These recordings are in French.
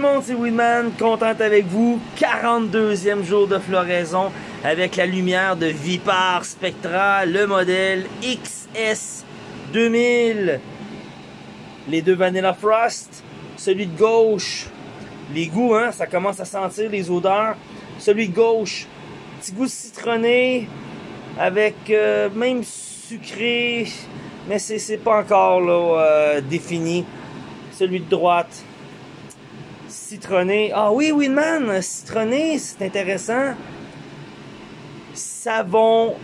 le monde, c'est Winman, contente avec vous. 42e jour de floraison avec la lumière de Vipar Spectra, le modèle XS 2000. Les deux Vanilla Frost, celui de gauche, les goûts, hein, ça commence à sentir les odeurs. Celui de gauche, petit goût citronné, avec euh, même sucré, mais c'est pas encore euh, défini. Celui de droite, citronné. Ah oui, Winman, citronné, c'est intéressant. Savon,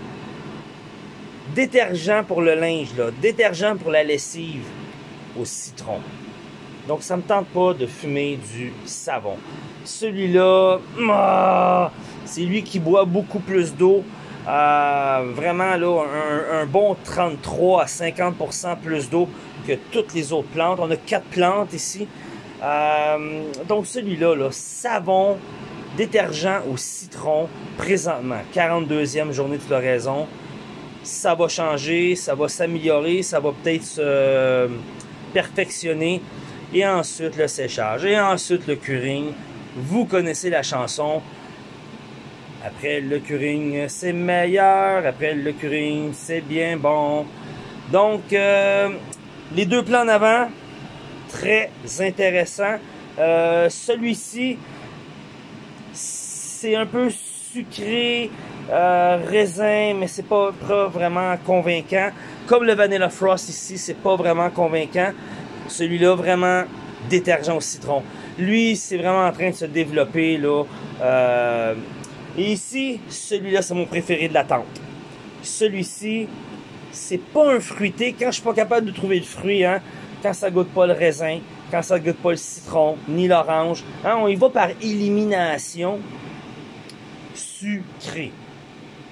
détergent pour le linge, là, détergent pour la lessive au citron. Donc ça me tente pas de fumer du savon. Celui-là, ah, c'est lui qui boit beaucoup plus d'eau. Euh, vraiment là, un, bon 33 à 50% plus d'eau que toutes les autres plantes. On a quatre plantes ici. Euh, donc celui-là, là, savon, détergent au citron, présentement, 42e journée de floraison. Ça va changer, ça va s'améliorer, ça va peut-être se perfectionner. Et ensuite le séchage, et ensuite le curing. Vous connaissez la chanson. Après le curing, c'est meilleur. Après le curing, c'est bien bon. Donc, euh, les deux plans en avant, très intéressant. Euh, celui-ci, c'est un peu sucré, euh, raisin, mais c'est pas, vraiment convaincant. Comme le Vanilla Frost ici, c'est pas vraiment convaincant. Celui-là, vraiment détergent au citron. Lui, c'est vraiment en train de se développer. là. Euh, et ici, celui-là, c'est mon préféré de la tente. Celui-ci, c'est pas un fruité. Quand je suis pas capable de trouver le fruit, hein, quand ça goûte pas le raisin, quand ça goûte pas le citron, ni l'orange, hein, on y va par élimination sucré.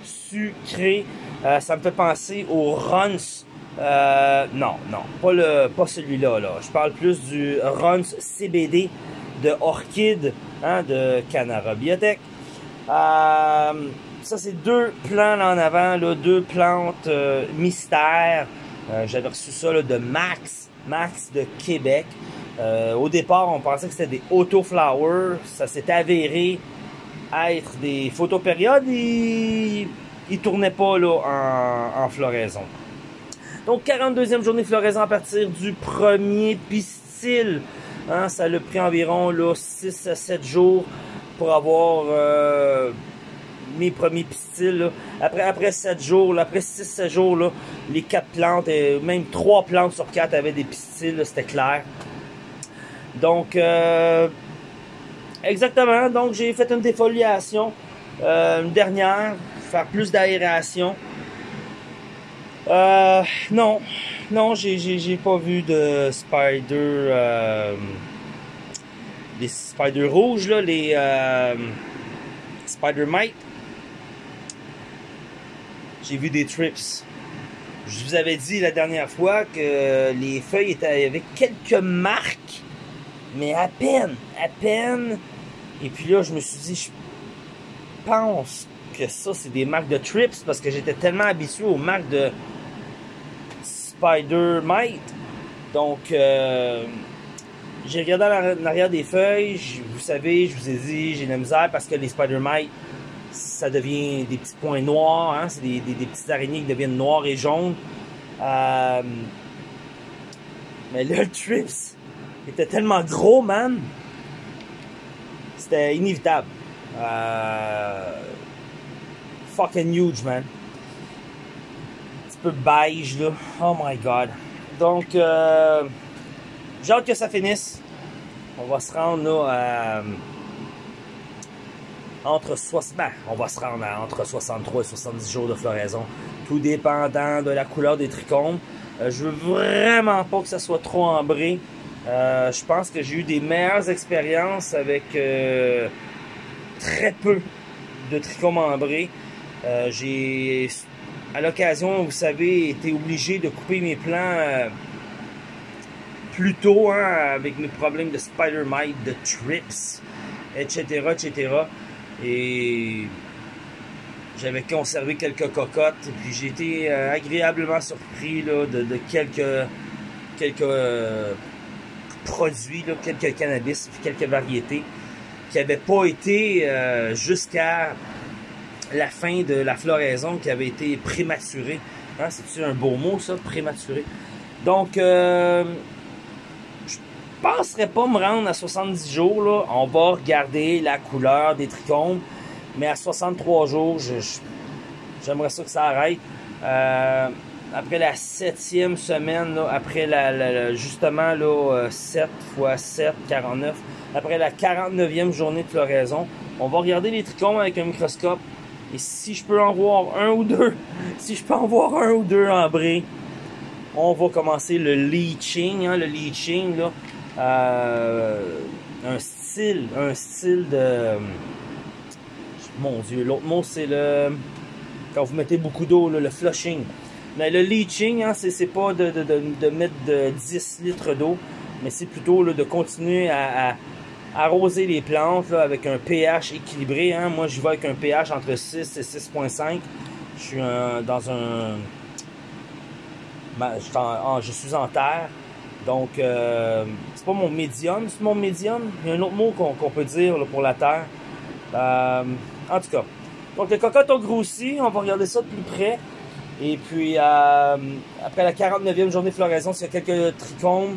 Sucré. Euh, ça me fait penser au Runs. Euh, non, non, pas, le, pas celui-là. Là. Je parle plus du Runs CBD de Orchid hein, de Canara Biotech. Euh, ça, c'est deux plants en avant, là, deux plantes mystères. J'avais reçu ça là, de Max, Max de Québec. au départ, on pensait que c'était des autoflowers. Ça s'est avéré être des photopériodes. Ils, ils tournaient pas en floraison. Donc, 42e journée de floraison à partir du premier pistil. Hein, ça a pris environ là, 6 à 7 jours pour avoir euh, mes premiers pistils. Après, après 7 jours, après 6-7 jours, les 4 plantes, et même 3 plantes sur 4 avaient des pistils, c'était clair. Donc, euh, exactement. Donc, j'ai fait une défoliation, euh, une dernière, faire plus d'aération. Euh, non, non, j'ai pas vu de spider. Euh, les spider rouges, les euh, spider mite. J'ai vu des trips. Je vous avais dit la dernière fois que les feuilles étaient avec quelques marques, mais à peine, à peine. Et puis là, je me suis dit, je pense que ça, c'est des marques de trips parce que j'étais tellement habitué aux marques de Spider Mite. Donc, euh, j'ai regardé en arrière des feuilles. Vous savez, je vous ai dit, j'ai la misère parce que les Spider Mite, ça devient des petits points noirs. Hein? C'est des, des, petites araignées qui deviennent noires et jaunes. Euh, mais le Trips était tellement gros, man. C'était inévitable. Euh, fucking huge, man peu beige, là. Oh my god. Donc, euh, j'ai hâte que ça finisse. On va se rendre, là, entre 60, ben, on va se rendre à entre 63 et 70 jours de floraison, tout dépendant de la couleur des trichomes. Euh, je veux vraiment pas que ça soit trop ambré. Euh, je pense que j'ai eu des meilleures expériences avec euh, très peu de trichomes ambrés. j'ai à l'occasion, vous savez, été obligé de couper mes plants euh, plus tôt, hein, avec mes problèmes de spider mite, de trips, etc., etc. Et j'avais conservé quelques cocottes, et puis j'ai été euh, agréablement surpris là, de, quelques, quelques euh, produits, quelques cannabis, quelques variétés qui n'avaient pas été jusqu'à la fin de la floraison, qui avait été prématurée. Hein, C'est-tu un beau mot, ça, prématuré? Donc, euh, penserais pas me rendre à 70 jours. Là. On va regarder la couleur des trichomes. Mais à 63 jours, j'aimerais ça que ça arrête. Euh, après la septième semaine, après justement là, 7 x 7, 49, après la 49e journée de floraison, on va regarder les trichomes avec un microscope. Et si je peux en voir un ou deux, si je peux en voir un ou deux en bris, on va commencer le leaching. Hein, le leaching, là, euh, un style, un style de... Mon Dieu, l'autre mot, c'est le... Quand vous mettez beaucoup d'eau, le flushing. Mais le leaching, hein, c'est pas de, de, de, mettre de 10 litres d'eau, mais c'est plutôt de continuer à, arroser les plantes avec un pH équilibré. Hein. Moi, je vais avec un pH entre 6 et 6.5. Je suis dans un je, suis en terre. Donc, euh, c'est pas mon médium, c'est mon médium. Il y a un autre mot qu'on peut dire pour la terre. Euh, en tout cas. Donc, les cocottes ont grossi. On va regarder ça de plus près. Et puis, euh, après la 49e journée de floraison, s'il y a quelques trichomes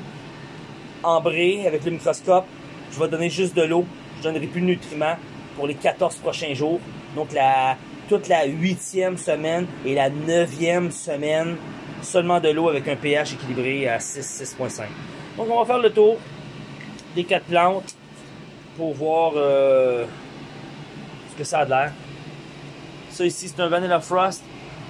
ambrés avec le microscope, je vais donner juste de l'eau. Je donnerai plus de nutriments pour les 14 prochains jours. Donc, la, toute la huitième semaine et la neuvième semaine seulement de l'eau avec un pH équilibré à 6, 6.5. Donc on va faire le tour des quatre plantes pour voir euh, ce que ça a l'air. Ça ici c'est un Vanilla Frost.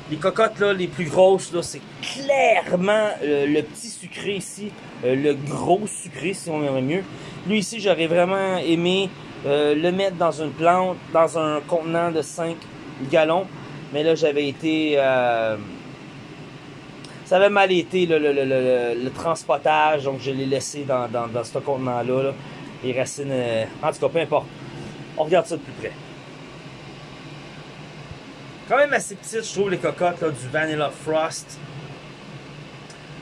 Les cocottes là, les plus grosses là, c'est clairement euh, le petit sucré ici, euh, le gros sucré si on aimerait mieux. Lui ici j'aurais vraiment aimé le mettre dans une plante, dans un contenant de 5 gallons. Mais là j'avais été ça avait mal été le, transportage, donc je l'ai laissé dans, ce contenant-là. Les racines. Euh, en tout cas, peu importe. On regarde ça de plus près. Quand même assez petite, je trouve, les cocottes du Vanilla Frost.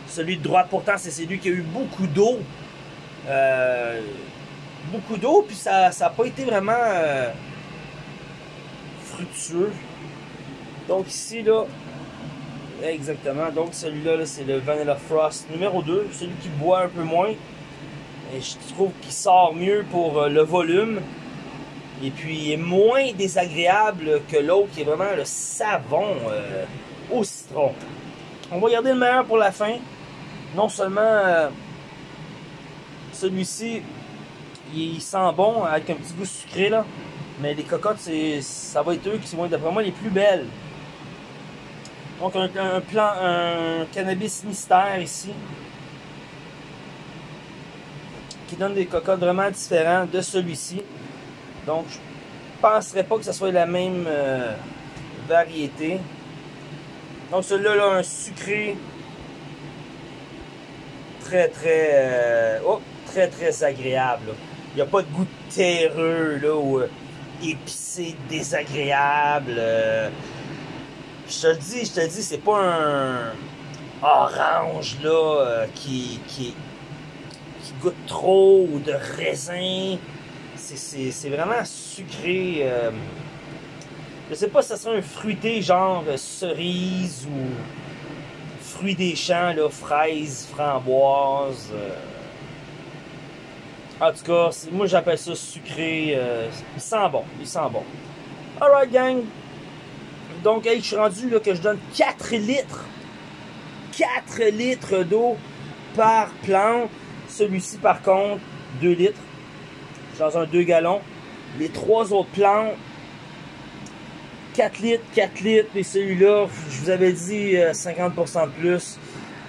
Celui de droite, pourtant, c'est celui qui a eu beaucoup d'eau. Euh, beaucoup d'eau, puis ça n'a pas été vraiment euh, fructueux. Donc ici, là, Exactement. Donc celui-là, c'est le Vanilla Frost numéro 2. Celui qui boit un peu moins. Et je trouve qu'il sort mieux pour euh, le volume. Et puis il est moins désagréable que l'autre qui est vraiment le savon euh, au citron. On va garder le meilleur pour la fin. Non seulement euh, celui-ci, il sent bon avec un petit goût sucré là. Mais les cocottes, ça va être eux qui vont être d'après moi les plus belles. Donc un, plan, un cannabis mystère ici. Qui donne des cocottes vraiment différents de celui-ci. Donc je penserais pas que ce soit la même euh, variété. Donc celui-là là, un sucré très très euh, oh, très très agréable. Il n'y a pas de goût terreux là ou euh, épicé désagréable. Je te dis, je te dis, c'est pas un orange là euh, qui, qui, qui goûte trop de raisin. C'est vraiment sucré. Euh, je sais pas si ça serait un fruité genre cerise ou fruit des champs, là, fraises, framboises. Euh. En tout cas, moi j'appelle ça sucré. il sent bon, il sent bon. Alright gang, donc, je suis rendu que je donne 4 litres. 4 litres d'eau par plante. Celui-ci, par contre, 2 litres. Dans un 2 gallons. Les trois autres plantes, 4 litres, 4 litres. Et celui-là, je vous avais dit 50% euh, de plus.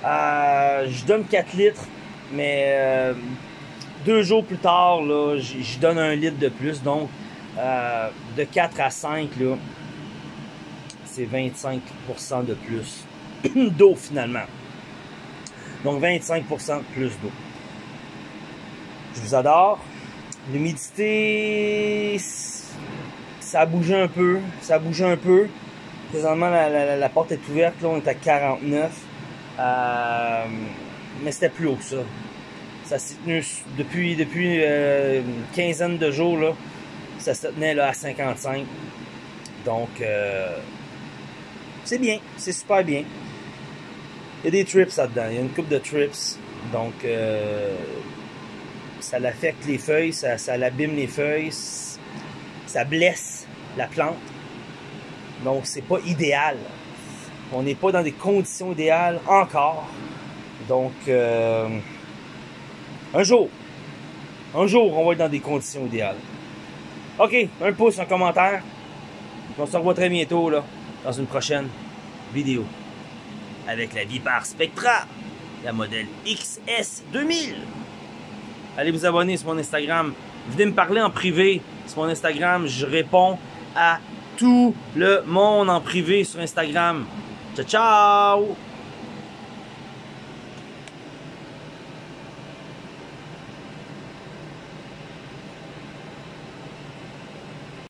Euh, je donne 4 litres. Mais euh, deux jours plus tard, je donne un litre de plus. Donc, de 4 à 5, là, c'est 25% de plus d'eau finalement. Donc 25% de plus d'eau. Je vous adore. L'humidité, ça a bougé un peu. Ça a bougé un peu. Présentement, la, porte est ouverte. Là, on est à 49. Euh, mais c'était plus haut que ça. Ça s'est tenu depuis, depuis euh, une quinzaine de jours, là, ça se tenait à 55. Donc, euh, c'est bien, c'est super bien. Il y a des trips là-dedans, il y a une coupe de trips. Donc, euh, ça l'affecte les feuilles, ça, ça l'abîme les feuilles, ça blesse la plante. Donc, c'est pas idéal. On n'est pas dans des conditions idéales encore. Donc, euh, un jour, un jour, on va être dans des conditions idéales. OK, un pouce, un commentaire. On se revoit très bientôt là, dans une prochaine vidéo. Avec la Vipar Spectra, la modèle XS 2000. Allez vous abonner sur mon Instagram. Venez me parler en privé sur mon Instagram. Je réponds à tout le monde en privé sur Instagram. Ciao, ciao!